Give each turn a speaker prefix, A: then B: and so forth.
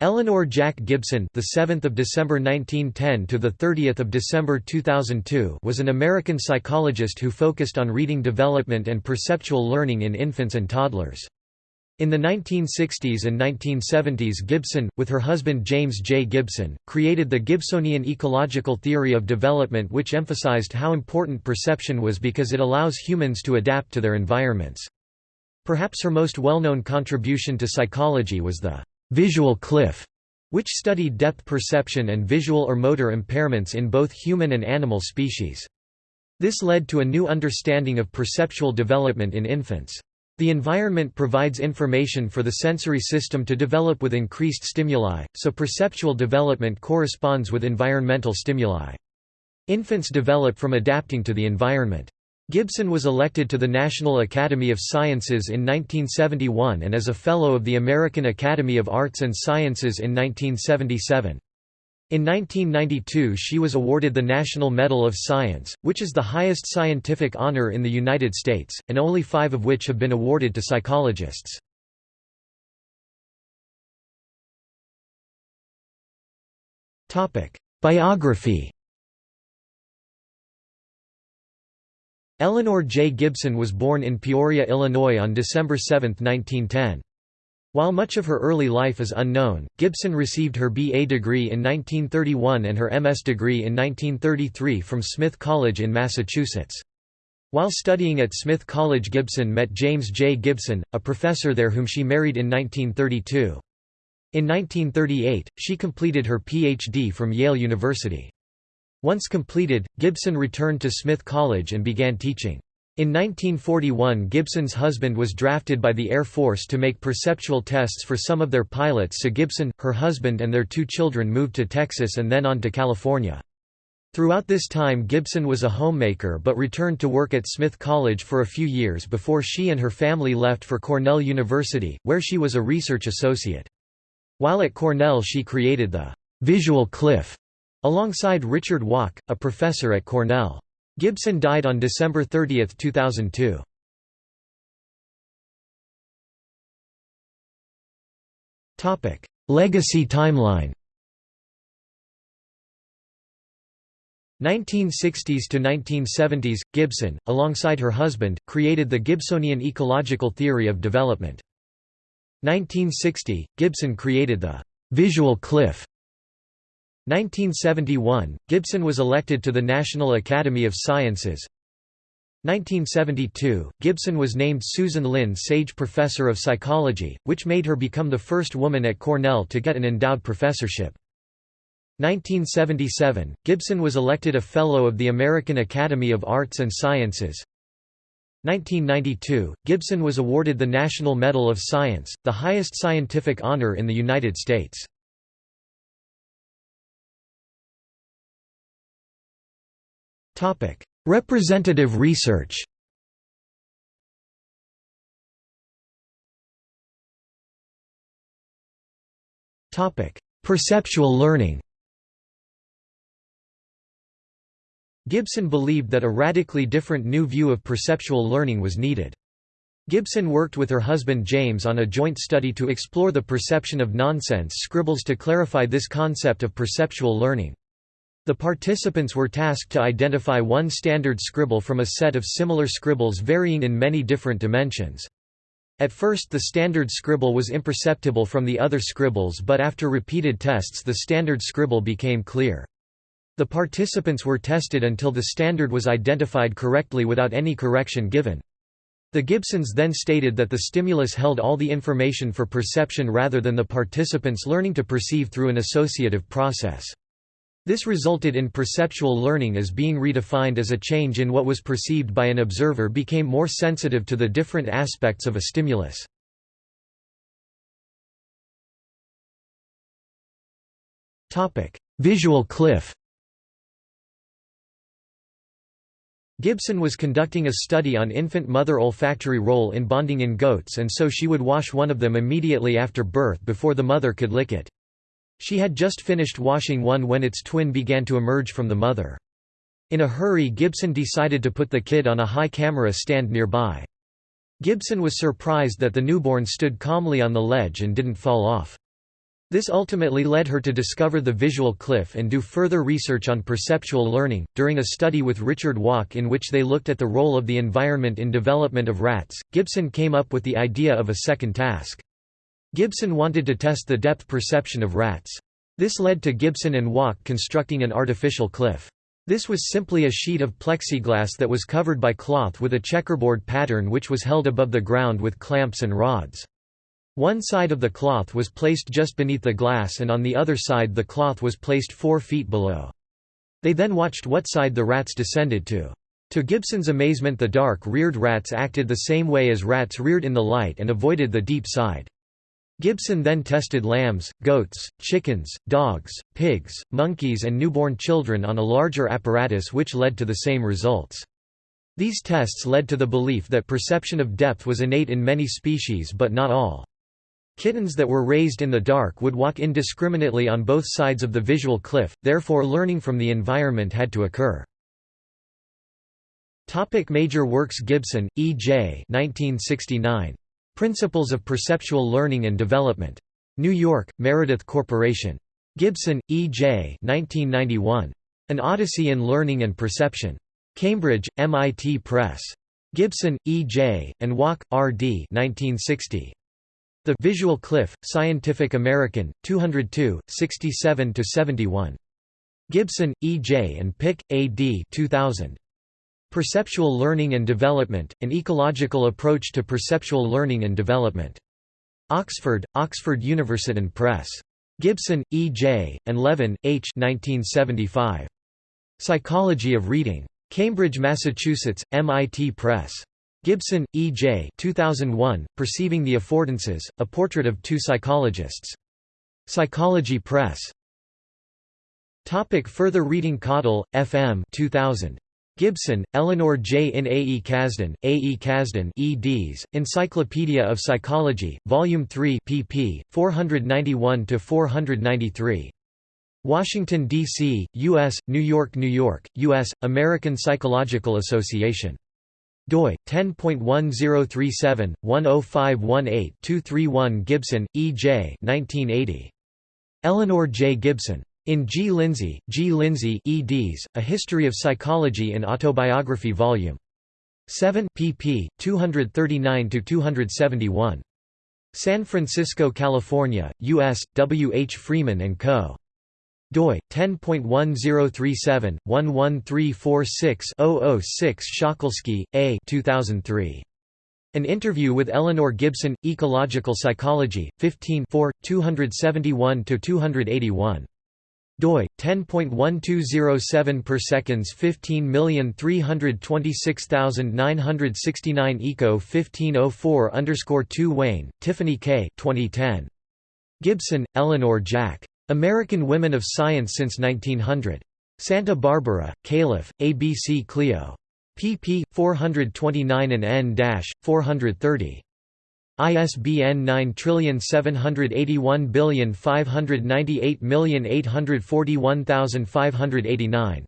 A: Eleanor Jack Gibson, the 7th of December 1910 to the 30th of December 2002, was an American psychologist who focused on reading development and perceptual learning in infants and toddlers. In the 1960s and 1970s Gibson, with her husband James J. Gibson, created the Gibsonian ecological theory of development which emphasized how important perception was because it allows humans to adapt to their environments. Perhaps her most well-known contribution to psychology was the visual cliff, which studied depth perception and visual or motor impairments in both human and animal species. This led to a new understanding of perceptual development in infants. The environment provides information for the sensory system to develop with increased stimuli, so perceptual development corresponds with environmental stimuli. Infants develop from adapting to the environment. Gibson was elected to the National Academy of Sciences in 1971 and as a Fellow of the American Academy of Arts and Sciences in 1977. In 1992 she was awarded the National Medal of Science, which is the highest scientific honor in the United States, and only five of which have been awarded to psychologists. Biography Eleanor J. Gibson was born in Peoria, Illinois on December 7, 1910. While much of her early life is unknown, Gibson received her B.A. degree in 1931 and her M.S. degree in 1933 from Smith College in Massachusetts. While studying at Smith College Gibson met James J. Gibson, a professor there whom she married in 1932. In 1938, she completed her Ph.D. from Yale University. Once completed, Gibson returned to Smith College and began teaching. In 1941 Gibson's husband was drafted by the Air Force to make perceptual tests for some of their pilots so Gibson, her husband and their two children moved to Texas and then on to California. Throughout this time Gibson was a homemaker but returned to work at Smith College for a few years before she and her family left for Cornell University, where she was a research associate. While at Cornell she created the «visual cliff» Alongside Richard Walk, a professor at Cornell. Gibson died on December 30, 2002. Legacy timeline 1960s to 1970s, Gibson, alongside her husband, created the Gibsonian ecological theory of development. 1960, Gibson created the «visual cliff» 1971, Gibson was elected to the National Academy of Sciences. 1972, Gibson was named Susan Linn Sage Professor of Psychology, which made her become the first woman at Cornell to get an endowed professorship. 1977, Gibson was elected a Fellow of the American Academy of Arts and Sciences. 1992, Gibson was awarded the National Medal of Science, the highest scientific honor in the United States. Representative research Perceptual learning Gibson believed that a radically different new view of perceptual learning was needed. Gibson worked with her husband James on a joint study to explore the perception of nonsense scribbles to clarify this concept of perceptual learning. The participants were tasked to identify one standard scribble from a set of similar scribbles varying in many different dimensions. At first the standard scribble was imperceptible from the other scribbles but after repeated tests the standard scribble became clear. The participants were tested until the standard was identified correctly without any correction given. The Gibsons then stated that the stimulus held all the information for perception rather than the participants learning to perceive through an associative process. This resulted in perceptual learning as being redefined as a change in what was perceived by an observer became more sensitive to the different aspects of a stimulus. Visual cliff Gibson was conducting a study on infant mother olfactory role in bonding in goats and so she would wash one of them immediately after birth before the mother could lick it. She had just finished washing one when its twin began to emerge from the mother. In a hurry Gibson decided to put the kid on a high camera stand nearby. Gibson was surprised that the newborn stood calmly on the ledge and didn't fall off. This ultimately led her to discover the visual cliff and do further research on perceptual learning. During a study with Richard Walk in which they looked at the role of the environment in development of rats, Gibson came up with the idea of a second task. Gibson wanted to test the depth perception of rats. This led to Gibson and Walk constructing an artificial cliff. This was simply a sheet of plexiglass that was covered by cloth with a checkerboard pattern which was held above the ground with clamps and rods. One side of the cloth was placed just beneath the glass and on the other side the cloth was placed four feet below. They then watched what side the rats descended to. To Gibson's amazement the dark-reared rats acted the same way as rats reared in the light and avoided the deep side. Gibson then tested lambs, goats, chickens, dogs, pigs, monkeys and newborn children on a larger apparatus which led to the same results. These tests led to the belief that perception of depth was innate in many species but not all. Kittens that were raised in the dark would walk indiscriminately on both sides of the visual cliff, therefore learning from the environment had to occur. Topic major works Gibson, E. J. 1969. Principles of Perceptual Learning and Development. New York, Meredith Corporation. Gibson, E. J. 1991. An Odyssey in Learning and Perception. Cambridge, MIT Press. Gibson, E. J., and Walk, R. D. 1960. The Visual Cliff, Scientific American, 202, 67–71. Gibson, E. J. and Pick, A. D. 2000. Perceptual Learning and Development, An Ecological Approach to Perceptual Learning and Development. Oxford, Oxford University Press. Gibson, E. J., and Levin, H. 1975. Psychology of Reading. Cambridge, Massachusetts, MIT Press. Gibson, E. J. 2001, Perceiving the Affordances, A Portrait of Two Psychologists. Psychology Press. Topic further reading Caudle, F. M. 2000. Gibson, Eleanor J. in A. E. Kazdin, A. E. Kazdin eds, Encyclopedia of Psychology, Volume 3 pp. 491–493. Washington, D.C., U.S., New York, New York, U.S., American Psychological Association doi 10.1037/10518-231 Gibson, E. J. 1980. Eleanor J. Gibson. In G. Lindzey, G. Lindzey eds, A History of Psychology in Autobiography Vol. 7 pp. 239–271. San Francisco, California, U.S., W. H. Freeman & Co doi 10.1037/11346-006 Szokolszky, A. 2003. An interview with Eleanor Gibson, Ecological Psychology, 15 271–281. Doi 10.1207 per seconds 15326969 eco 1504 underscore 2 Wayne, Tiffany K. 2010. Gibson, Eleanor Jack. American Women of Science since 1900. Santa Barbara, Calif., ABC Clio. pp. 429 and n-430. ISBN 9781598841841,589.